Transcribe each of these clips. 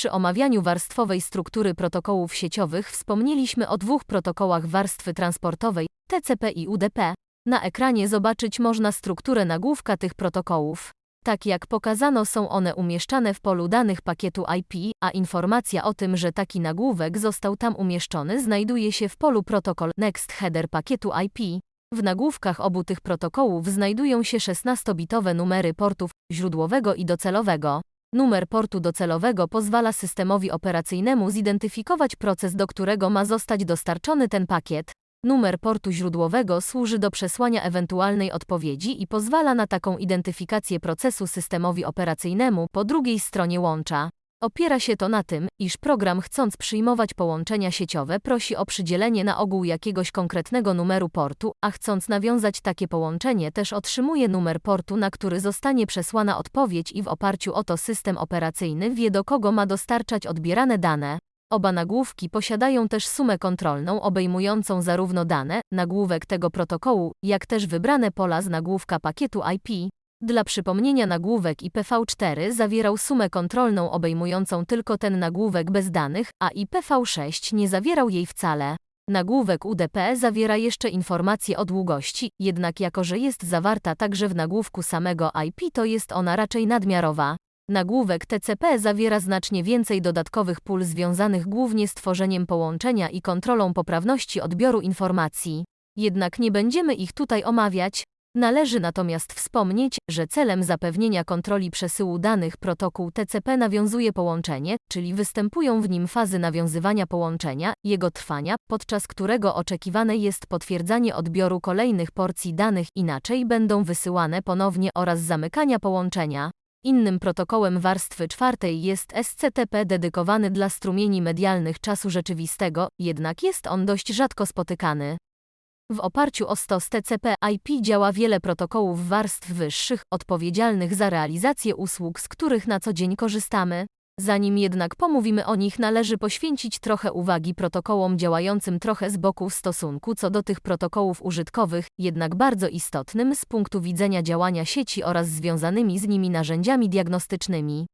Przy omawianiu warstwowej struktury protokołów sieciowych wspomnieliśmy o dwóch protokołach warstwy transportowej TCP i UDP. Na ekranie zobaczyć można strukturę nagłówka tych protokołów. Tak jak pokazano są one umieszczane w polu danych pakietu IP, a informacja o tym, że taki nagłówek został tam umieszczony znajduje się w polu protokol Next Header pakietu IP. W nagłówkach obu tych protokołów znajdują się 16-bitowe numery portów źródłowego i docelowego. Numer portu docelowego pozwala systemowi operacyjnemu zidentyfikować proces, do którego ma zostać dostarczony ten pakiet. Numer portu źródłowego służy do przesłania ewentualnej odpowiedzi i pozwala na taką identyfikację procesu systemowi operacyjnemu po drugiej stronie łącza. Opiera się to na tym, iż program chcąc przyjmować połączenia sieciowe prosi o przydzielenie na ogół jakiegoś konkretnego numeru portu, a chcąc nawiązać takie połączenie też otrzymuje numer portu, na który zostanie przesłana odpowiedź i w oparciu o to system operacyjny wie do kogo ma dostarczać odbierane dane. Oba nagłówki posiadają też sumę kontrolną obejmującą zarówno dane, nagłówek tego protokołu, jak też wybrane pola z nagłówka pakietu IP. Dla przypomnienia nagłówek IPv4 zawierał sumę kontrolną obejmującą tylko ten nagłówek bez danych, a IPv6 nie zawierał jej wcale. Nagłówek UDP zawiera jeszcze informacje o długości, jednak jako że jest zawarta także w nagłówku samego IP to jest ona raczej nadmiarowa. Nagłówek TCP zawiera znacznie więcej dodatkowych pól związanych głównie z tworzeniem połączenia i kontrolą poprawności odbioru informacji. Jednak nie będziemy ich tutaj omawiać. Należy natomiast wspomnieć, że celem zapewnienia kontroli przesyłu danych protokół TCP nawiązuje połączenie, czyli występują w nim fazy nawiązywania połączenia, jego trwania, podczas którego oczekiwane jest potwierdzanie odbioru kolejnych porcji danych, inaczej będą wysyłane ponownie oraz zamykania połączenia. Innym protokołem warstwy czwartej jest SCTP dedykowany dla strumieni medialnych czasu rzeczywistego, jednak jest on dość rzadko spotykany. W oparciu o stos TCP IP działa wiele protokołów warstw wyższych, odpowiedzialnych za realizację usług, z których na co dzień korzystamy. Zanim jednak pomówimy o nich, należy poświęcić trochę uwagi protokołom działającym trochę z boku w stosunku co do tych protokołów użytkowych, jednak bardzo istotnym z punktu widzenia działania sieci oraz związanymi z nimi narzędziami diagnostycznymi.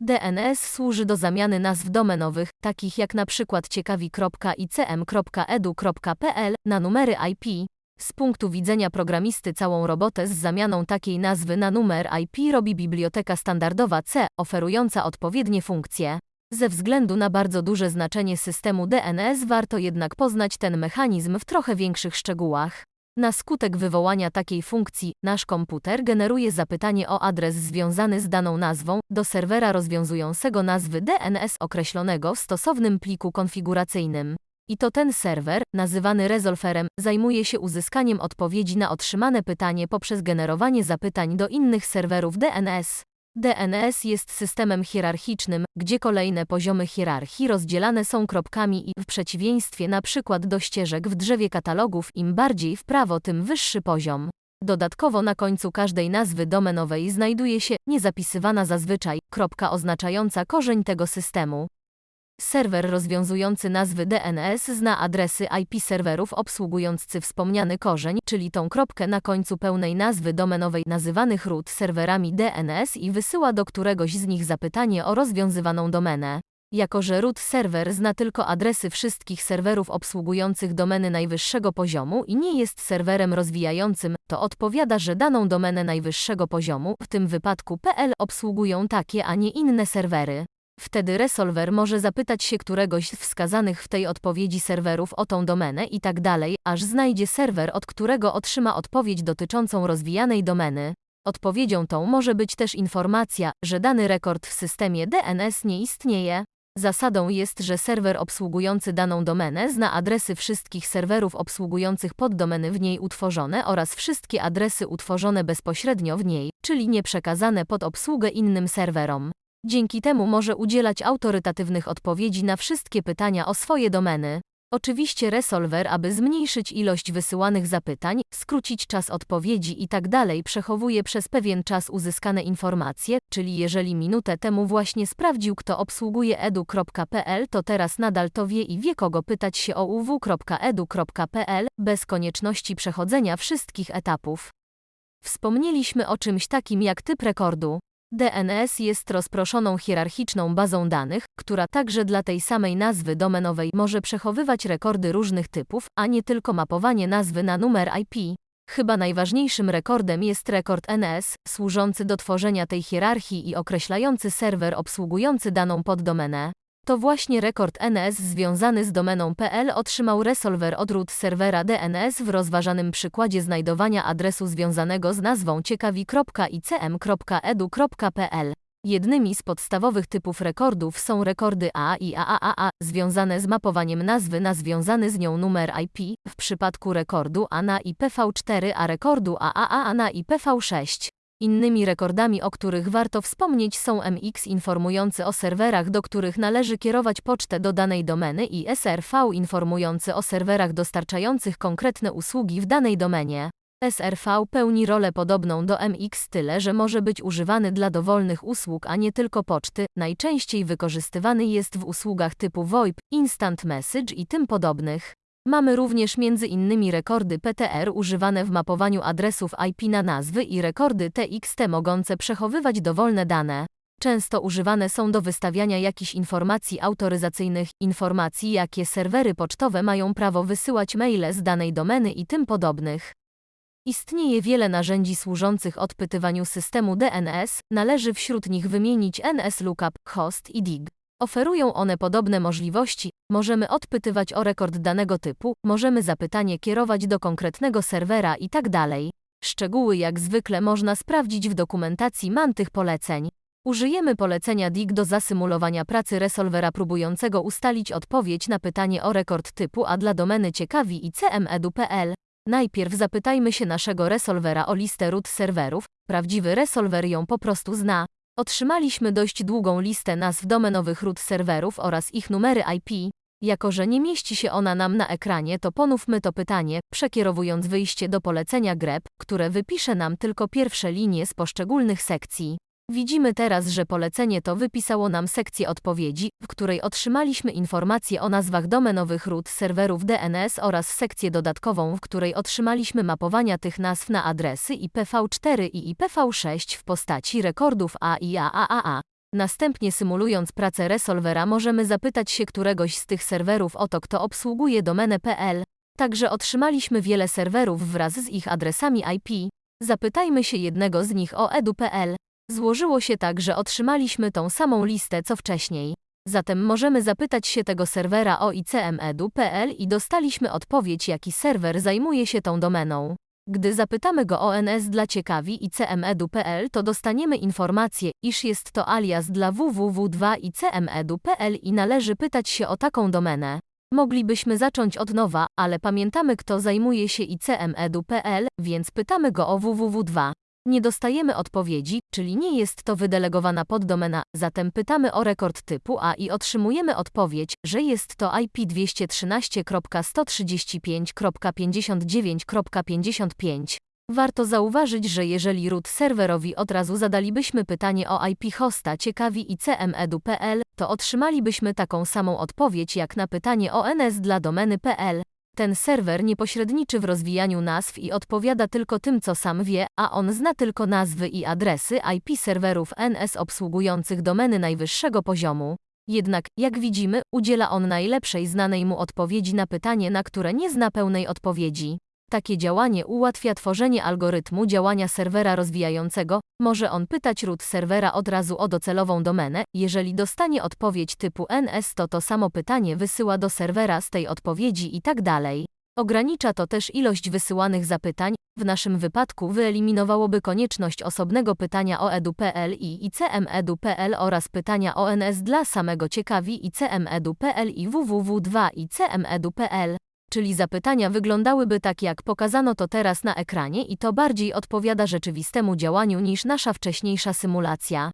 DNS służy do zamiany nazw domenowych, takich jak przykład ciekawi.icm.edu.pl, na numery IP. Z punktu widzenia programisty całą robotę z zamianą takiej nazwy na numer IP robi biblioteka standardowa C, oferująca odpowiednie funkcje. Ze względu na bardzo duże znaczenie systemu DNS warto jednak poznać ten mechanizm w trochę większych szczegółach. Na skutek wywołania takiej funkcji, nasz komputer generuje zapytanie o adres związany z daną nazwą do serwera rozwiązującego nazwy DNS określonego w stosownym pliku konfiguracyjnym. I to ten serwer, nazywany resolverem, zajmuje się uzyskaniem odpowiedzi na otrzymane pytanie poprzez generowanie zapytań do innych serwerów DNS. DNS jest systemem hierarchicznym, gdzie kolejne poziomy hierarchii rozdzielane są kropkami i w przeciwieństwie przykład do ścieżek w drzewie katalogów im bardziej w prawo tym wyższy poziom. Dodatkowo na końcu każdej nazwy domenowej znajduje się niezapisywana zazwyczaj kropka oznaczająca korzeń tego systemu. Serwer rozwiązujący nazwy DNS zna adresy IP serwerów obsługujący wspomniany korzeń, czyli tą kropkę na końcu pełnej nazwy domenowej nazywanych root serwerami DNS i wysyła do któregoś z nich zapytanie o rozwiązywaną domenę. Jako że root serwer zna tylko adresy wszystkich serwerów obsługujących domeny najwyższego poziomu i nie jest serwerem rozwijającym, to odpowiada, że daną domenę najwyższego poziomu, w tym wypadku PL, obsługują takie, a nie inne serwery. Wtedy resolver może zapytać się któregoś z wskazanych w tej odpowiedzi serwerów o tą domenę i tak dalej, aż znajdzie serwer, od którego otrzyma odpowiedź dotyczącą rozwijanej domeny. Odpowiedzią tą może być też informacja, że dany rekord w systemie DNS nie istnieje. Zasadą jest, że serwer obsługujący daną domenę zna adresy wszystkich serwerów obsługujących poddomeny w niej utworzone oraz wszystkie adresy utworzone bezpośrednio w niej, czyli nie przekazane pod obsługę innym serwerom. Dzięki temu może udzielać autorytatywnych odpowiedzi na wszystkie pytania o swoje domeny. Oczywiście resolver, aby zmniejszyć ilość wysyłanych zapytań, skrócić czas odpowiedzi itd. Tak przechowuje przez pewien czas uzyskane informacje, czyli jeżeli minutę temu właśnie sprawdził kto obsługuje edu.pl to teraz nadal to wie i wie kogo pytać się o uw.edu.pl, bez konieczności przechodzenia wszystkich etapów. Wspomnieliśmy o czymś takim jak typ rekordu. DNS jest rozproszoną hierarchiczną bazą danych, która także dla tej samej nazwy domenowej może przechowywać rekordy różnych typów, a nie tylko mapowanie nazwy na numer IP. Chyba najważniejszym rekordem jest rekord NS, służący do tworzenia tej hierarchii i określający serwer obsługujący daną poddomenę. To właśnie rekord NS związany z domeną PL otrzymał resolver od root serwera DNS w rozważanym przykładzie znajdowania adresu związanego z nazwą ciekawi.icm.edu.pl. Jednymi z podstawowych typów rekordów są rekordy A i AAAA, związane z mapowaniem nazwy na związany z nią numer IP, w przypadku rekordu A na IPv4 a rekordu AAA na IPv6. Innymi rekordami, o których warto wspomnieć są MX informujący o serwerach, do których należy kierować pocztę do danej domeny i SRV informujący o serwerach dostarczających konkretne usługi w danej domenie. SRV pełni rolę podobną do MX tyle, że może być używany dla dowolnych usług, a nie tylko poczty. Najczęściej wykorzystywany jest w usługach typu VoIP, Instant Message i tym podobnych. Mamy również między innymi rekordy PTR używane w mapowaniu adresów IP na nazwy i rekordy TXT mogące przechowywać dowolne dane. Często używane są do wystawiania jakichś informacji autoryzacyjnych, informacji jakie serwery pocztowe mają prawo wysyłać maile z danej domeny i tym podobnych. Istnieje wiele narzędzi służących odpytywaniu systemu DNS, należy wśród nich wymienić NS Lookup, Host i DIG. Oferują one podobne możliwości, możemy odpytywać o rekord danego typu, możemy zapytanie kierować do konkretnego serwera i tak. Szczegóły jak zwykle można sprawdzić w dokumentacji man tych poleceń. Użyjemy polecenia DIG do zasymulowania pracy resolvera próbującego ustalić odpowiedź na pytanie o rekord typu, a dla domeny ciekawi i cmedu.pl. Najpierw zapytajmy się naszego resolvera o listę root serwerów, prawdziwy resolver ją po prostu zna. Otrzymaliśmy dość długą listę nazw domenowych root serwerów oraz ich numery IP. Jako, że nie mieści się ona nam na ekranie, to ponówmy to pytanie, przekierowując wyjście do polecenia grep, które wypisze nam tylko pierwsze linie z poszczególnych sekcji. Widzimy teraz, że polecenie to wypisało nam sekcję odpowiedzi, w której otrzymaliśmy informacje o nazwach domenowych root serwerów DNS oraz sekcję dodatkową, w której otrzymaliśmy mapowania tych nazw na adresy IPv4 i IPv6 w postaci rekordów A i AAA. Następnie symulując pracę resolvera możemy zapytać się któregoś z tych serwerów o to, kto obsługuje domenę PL. Także otrzymaliśmy wiele serwerów wraz z ich adresami IP. Zapytajmy się jednego z nich o edu.pl. Złożyło się tak, że otrzymaliśmy tą samą listę co wcześniej. Zatem możemy zapytać się tego serwera o icmedu.pl i dostaliśmy odpowiedź, jaki serwer zajmuje się tą domeną. Gdy zapytamy go o NS dla ciekawi icmedu.pl, to dostaniemy informację, iż jest to alias dla www2icmedu.pl i należy pytać się o taką domenę. Moglibyśmy zacząć od nowa, ale pamiętamy kto zajmuje się icmedu.pl, więc pytamy go o www2. Nie dostajemy odpowiedzi, czyli nie jest to wydelegowana poddomena, zatem pytamy o rekord typu A i otrzymujemy odpowiedź, że jest to IP 213.135.59.55. Warto zauważyć, że jeżeli root serwerowi od razu zadalibyśmy pytanie o IP hosta ciekawi icmedu.pl, to otrzymalibyśmy taką samą odpowiedź jak na pytanie o NS dla domeny.pl. Ten serwer nie pośredniczy w rozwijaniu nazw i odpowiada tylko tym, co sam wie, a on zna tylko nazwy i adresy IP serwerów NS obsługujących domeny najwyższego poziomu. Jednak, jak widzimy, udziela on najlepszej znanej mu odpowiedzi na pytanie, na które nie zna pełnej odpowiedzi. Takie działanie ułatwia tworzenie algorytmu działania serwera rozwijającego. Może on pytać root serwera od razu o docelową domenę. Jeżeli dostanie odpowiedź typu NS, to to samo pytanie wysyła do serwera z tej odpowiedzi i tak dalej. Ogranicza to też ilość wysyłanych zapytań. W naszym wypadku wyeliminowałoby konieczność osobnego pytania o edu.pl i icmedu.pl oraz pytania o NS dla samego ciekawi icmedu.pl i www2 icmedu.pl czyli zapytania wyglądałyby tak jak pokazano to teraz na ekranie i to bardziej odpowiada rzeczywistemu działaniu niż nasza wcześniejsza symulacja.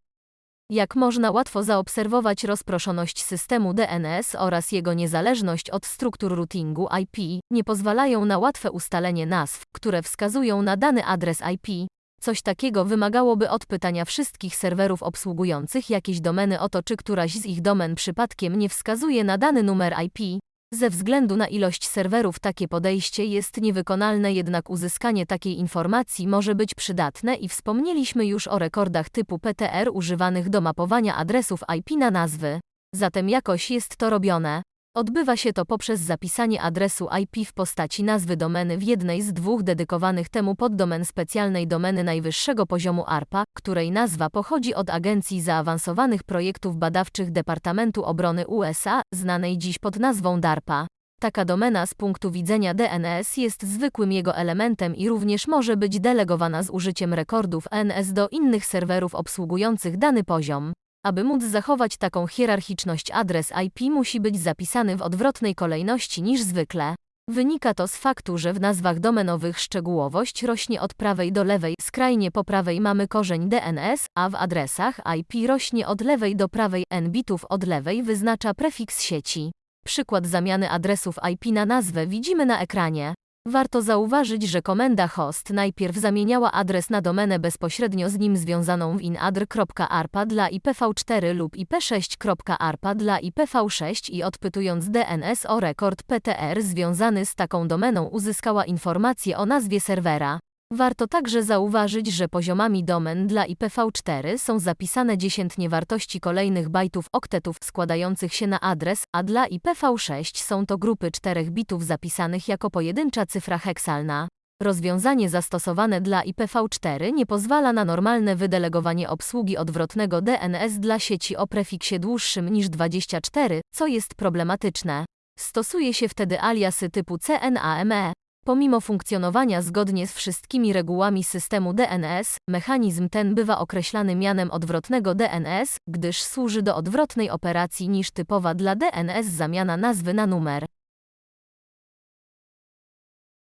Jak można łatwo zaobserwować rozproszoność systemu DNS oraz jego niezależność od struktur routingu IP, nie pozwalają na łatwe ustalenie nazw, które wskazują na dany adres IP. Coś takiego wymagałoby odpytania wszystkich serwerów obsługujących jakieś domeny o to, czy któraś z ich domen przypadkiem nie wskazuje na dany numer IP. Ze względu na ilość serwerów takie podejście jest niewykonalne, jednak uzyskanie takiej informacji może być przydatne i wspomnieliśmy już o rekordach typu PTR używanych do mapowania adresów IP na nazwy. Zatem jakoś jest to robione. Odbywa się to poprzez zapisanie adresu IP w postaci nazwy domeny w jednej z dwóch dedykowanych temu poddomen specjalnej domeny najwyższego poziomu ARPA, której nazwa pochodzi od Agencji Zaawansowanych Projektów Badawczych Departamentu Obrony USA, znanej dziś pod nazwą DARPA. Taka domena z punktu widzenia DNS jest zwykłym jego elementem i również może być delegowana z użyciem rekordów NS do innych serwerów obsługujących dany poziom. Aby móc zachować taką hierarchiczność adres IP musi być zapisany w odwrotnej kolejności niż zwykle. Wynika to z faktu, że w nazwach domenowych szczegółowość rośnie od prawej do lewej, skrajnie po prawej mamy korzeń DNS, a w adresach IP rośnie od lewej do prawej, n bitów od lewej wyznacza prefiks sieci. Przykład zamiany adresów IP na nazwę widzimy na ekranie. Warto zauważyć, że komenda host najpierw zamieniała adres na domenę bezpośrednio z nim związaną w inadr.arpa dla IPv4 lub IP6.arpa dla IPv6 i odpytując DNS o rekord PTR związany z taką domeną uzyskała informację o nazwie serwera. Warto także zauważyć, że poziomami domen dla IPv4 są zapisane dziesiętnie wartości kolejnych bajtów oktetów składających się na adres, a dla IPv6 są to grupy 4 bitów zapisanych jako pojedyncza cyfra heksalna. Rozwiązanie zastosowane dla IPv4 nie pozwala na normalne wydelegowanie obsługi odwrotnego DNS dla sieci o prefiksie dłuższym niż 24, co jest problematyczne. Stosuje się wtedy aliasy typu CNAME. Pomimo funkcjonowania zgodnie z wszystkimi regułami systemu DNS, mechanizm ten bywa określany mianem odwrotnego DNS, gdyż służy do odwrotnej operacji niż typowa dla DNS zamiana nazwy na numer.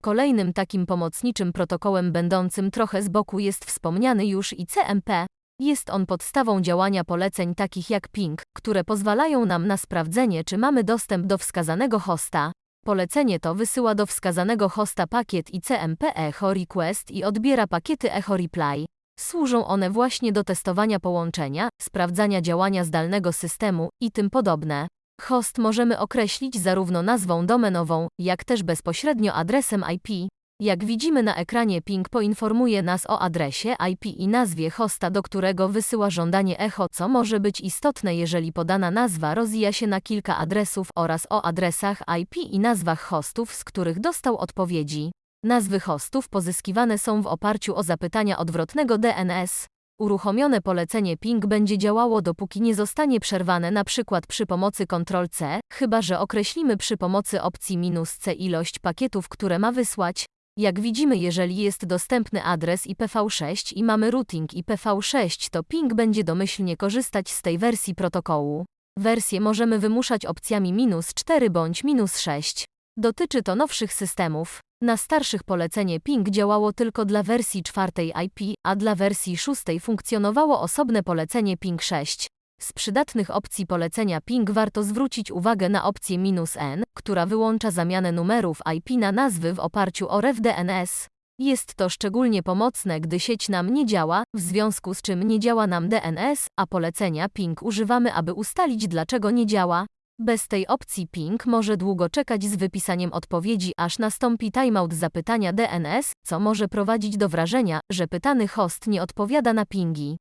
Kolejnym takim pomocniczym protokołem będącym trochę z boku jest wspomniany już ICMP. Jest on podstawą działania poleceń takich jak ping, które pozwalają nam na sprawdzenie, czy mamy dostęp do wskazanego hosta. Polecenie to wysyła do wskazanego hosta pakiet ICMP Echo Request i odbiera pakiety Echo Reply. Służą one właśnie do testowania połączenia, sprawdzania działania zdalnego systemu i tym podobne. Host możemy określić zarówno nazwą domenową, jak też bezpośrednio adresem IP. Jak widzimy na ekranie ping poinformuje nas o adresie IP i nazwie hosta, do którego wysyła żądanie echo, co może być istotne, jeżeli podana nazwa rozwija się na kilka adresów oraz o adresach IP i nazwach hostów, z których dostał odpowiedzi. Nazwy hostów pozyskiwane są w oparciu o zapytania odwrotnego DNS. Uruchomione polecenie ping będzie działało dopóki nie zostanie przerwane np. przy pomocy Ctrl-C, chyba że określimy przy pomocy opcji "-c ilość pakietów, które ma wysłać. Jak widzimy, jeżeli jest dostępny adres IPv6 i mamy routing IPv6, to ping będzie domyślnie korzystać z tej wersji protokołu. Wersję możemy wymuszać opcjami "-4 bądź "-6. Dotyczy to nowszych systemów. Na starszych polecenie ping działało tylko dla wersji czwartej IP, a dla wersji szóstej funkcjonowało osobne polecenie ping 6. Z przydatnych opcji polecenia ping warto zwrócić uwagę na opcję "-n", która wyłącza zamianę numerów IP na nazwy w oparciu o RefDNS. Jest to szczególnie pomocne, gdy sieć nam nie działa, w związku z czym nie działa nam DNS, a polecenia ping używamy, aby ustalić dlaczego nie działa. Bez tej opcji ping może długo czekać z wypisaniem odpowiedzi, aż nastąpi timeout zapytania DNS, co może prowadzić do wrażenia, że pytany host nie odpowiada na pingi.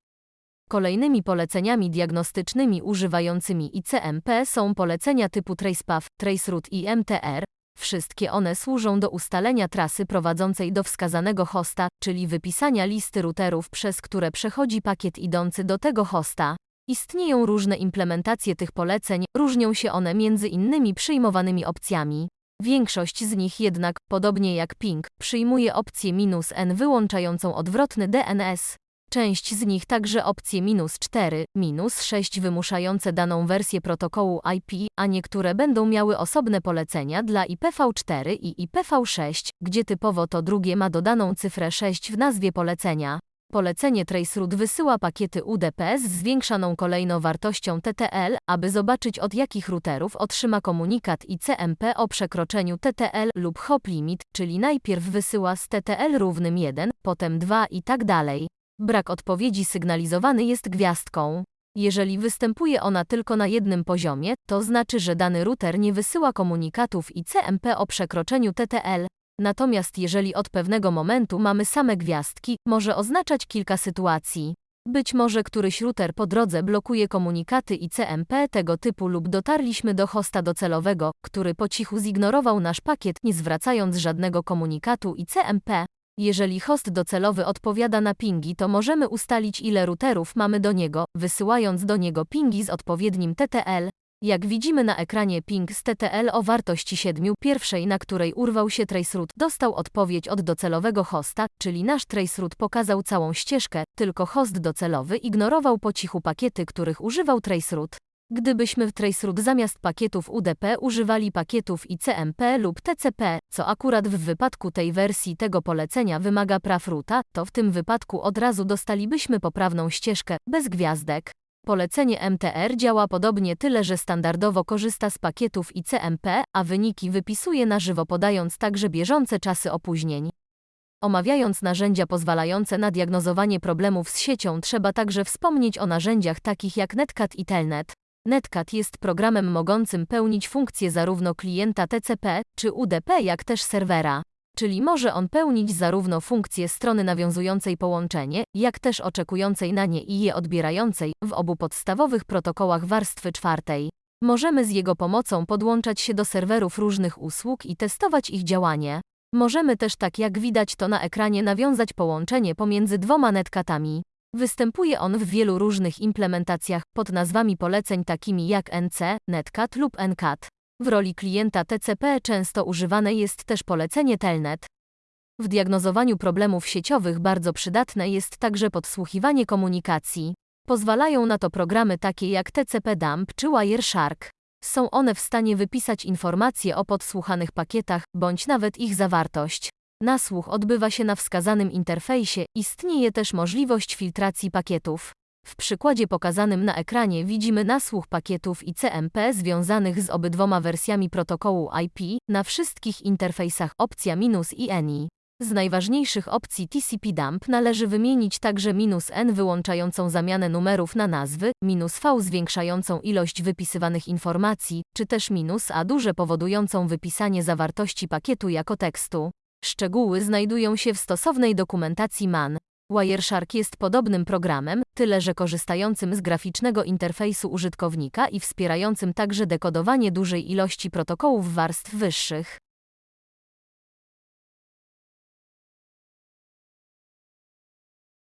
Kolejnymi poleceniami diagnostycznymi używającymi ICMP są polecenia typu tracepath, traceroute i MTR. Wszystkie one służą do ustalenia trasy prowadzącej do wskazanego hosta, czyli wypisania listy routerów, przez które przechodzi pakiet idący do tego hosta. Istnieją różne implementacje tych poleceń, różnią się one między innymi przyjmowanymi opcjami. Większość z nich jednak, podobnie jak ping, przyjmuje opcję "-n wyłączającą odwrotny DNS. Część z nich także opcje "-4", "-6 wymuszające daną wersję protokołu IP, a niektóre będą miały osobne polecenia dla IPv4 i IPv6, gdzie typowo to drugie ma dodaną cyfrę 6 w nazwie polecenia. Polecenie Traceroute wysyła pakiety UDP z zwiększaną kolejno wartością TTL, aby zobaczyć od jakich routerów otrzyma komunikat ICMP o przekroczeniu TTL lub hop limit, czyli najpierw wysyła z TTL równym 1, potem 2 i tak dalej. Brak odpowiedzi sygnalizowany jest gwiazdką. Jeżeli występuje ona tylko na jednym poziomie, to znaczy, że dany router nie wysyła komunikatów ICMP o przekroczeniu TTL. Natomiast jeżeli od pewnego momentu mamy same gwiazdki, może oznaczać kilka sytuacji. Być może któryś router po drodze blokuje komunikaty ICMP tego typu lub dotarliśmy do hosta docelowego, który po cichu zignorował nasz pakiet, nie zwracając żadnego komunikatu ICMP. Jeżeli host docelowy odpowiada na pingi, to możemy ustalić ile routerów mamy do niego, wysyłając do niego pingi z odpowiednim TTL. Jak widzimy na ekranie ping z TTL o wartości 7, pierwszej na której urwał się traceroute, dostał odpowiedź od docelowego hosta, czyli nasz traceroute pokazał całą ścieżkę, tylko host docelowy ignorował po cichu pakiety, których używał traceroute. Gdybyśmy w traceroute zamiast pakietów UDP używali pakietów ICMP lub TCP, co akurat w wypadku tej wersji tego polecenia wymaga praw ruta, to w tym wypadku od razu dostalibyśmy poprawną ścieżkę, bez gwiazdek. Polecenie MTR działa podobnie tyle, że standardowo korzysta z pakietów ICMP, a wyniki wypisuje na żywo podając także bieżące czasy opóźnień. Omawiając narzędzia pozwalające na diagnozowanie problemów z siecią, trzeba także wspomnieć o narzędziach takich jak Netcat i Telnet. Netcat jest programem mogącym pełnić funkcje zarówno klienta TCP czy UDP, jak też serwera. Czyli może on pełnić zarówno funkcje strony nawiązującej połączenie, jak też oczekującej na nie i je odbierającej w obu podstawowych protokołach warstwy czwartej. Możemy z jego pomocą podłączać się do serwerów różnych usług i testować ich działanie. Możemy też tak jak widać to na ekranie nawiązać połączenie pomiędzy dwoma netkatami. Występuje on w wielu różnych implementacjach pod nazwami poleceń takimi jak NC, Netcat lub NCAT. W roli klienta TCP często używane jest też polecenie Telnet. W diagnozowaniu problemów sieciowych bardzo przydatne jest także podsłuchiwanie komunikacji. Pozwalają na to programy takie jak TCP Dump czy Wireshark. Są one w stanie wypisać informacje o podsłuchanych pakietach, bądź nawet ich zawartość. Nasłuch odbywa się na wskazanym interfejsie, istnieje też możliwość filtracji pakietów. W przykładzie pokazanym na ekranie widzimy nasłuch pakietów ICMP związanych z obydwoma wersjami protokołu IP na wszystkich interfejsach opcja minus i ENI. Z najważniejszych opcji TCP dump należy wymienić także minus "-n" wyłączającą zamianę numerów na nazwy, minus "-v" zwiększającą ilość wypisywanych informacji, czy też minus "-a" duże powodującą wypisanie zawartości pakietu jako tekstu. Szczegóły znajdują się w stosownej dokumentacji MAN. Wireshark jest podobnym programem, tyle że korzystającym z graficznego interfejsu użytkownika i wspierającym także dekodowanie dużej ilości protokołów warstw wyższych.